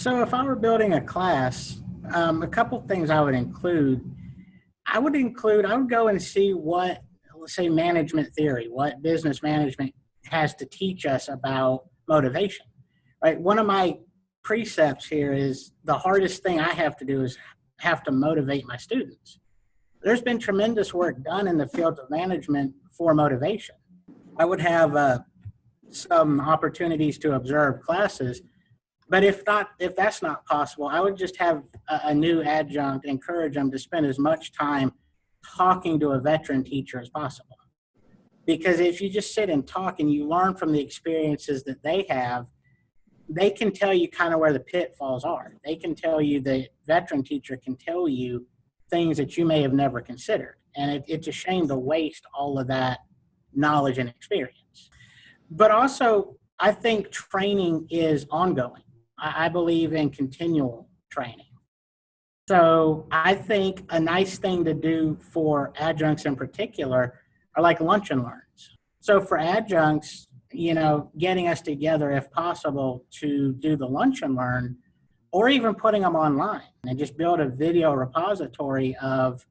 So if I were building a class, um, a couple things I would include. I would include, I would go and see what, let's say, management theory, what business management has to teach us about motivation, right? One of my precepts here is the hardest thing I have to do is have to motivate my students. There's been tremendous work done in the field of management for motivation. I would have uh, some opportunities to observe classes but if not, if that's not possible, I would just have a, a, new adjunct encourage them to spend as much time talking to a veteran teacher as possible. Because if you just sit and talk and you learn from the experiences that they have, they can tell you kind of where the pitfalls are. They can tell you, the veteran teacher can tell you things that you may have never considered. And it, it's a shame to waste all of that knowledge and experience. But also, I think training is ongoing I believe in continual training. So I think a nice thing to do for adjuncts in particular are like lunch and learns. So for adjuncts, you know, getting us together if possible to do the lunch and learn or even putting them online and just build a video repository of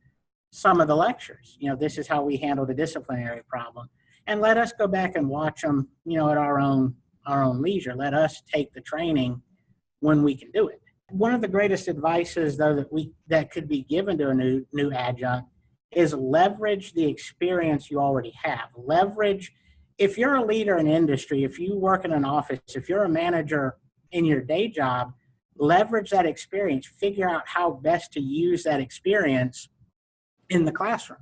some of the lectures. You know, this is how we handle the disciplinary problem. And let us go back and watch them, you know, at our own our own leisure. Let us take the training when we can do it. One of the greatest advices though that we that could be given to a new new adjunct is leverage the experience you already have. Leverage if you're a leader in industry, if you work in an office, if you're a manager in your day job, leverage that experience, figure out how best to use that experience in the classroom.